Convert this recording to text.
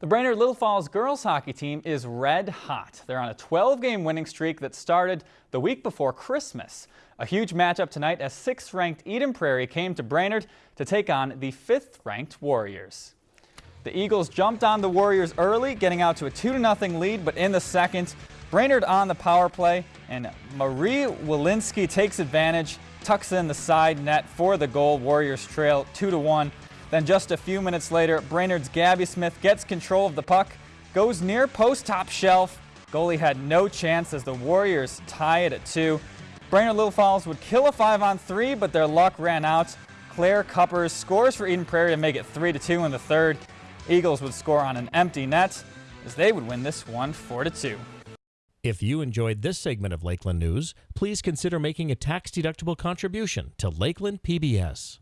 The Brainerd Little Falls girls hockey team is red hot. They're on a 12-game winning streak that started the week before Christmas. A huge matchup tonight as 6th-ranked Eden Prairie came to Brainerd to take on the 5th-ranked Warriors. The Eagles jumped on the Warriors early, getting out to a 2-0 lead, but in the second, Brainerd on the power play, and Marie Walensky takes advantage, tucks in the side net for the goal. Warriors trail 2-1. Then just a few minutes later, Brainerd's Gabby Smith gets control of the puck, goes near post top shelf. Goalie had no chance as the Warriors tie it at two. Brainerd Little Falls would kill a five on three, but their luck ran out. Claire Cuppers scores for Eden Prairie to make it 3 to 2 in the third. Eagles would score on an empty net as they would win this one 4 to 2. If you enjoyed this segment of Lakeland News, please consider making a tax-deductible contribution to Lakeland PBS.